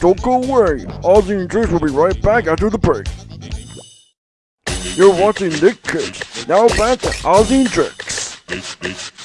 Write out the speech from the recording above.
Don't go away. Ozzy and Juice will be right back after the break. You're watching Nick Kids. Now back to Ozzy and Drix.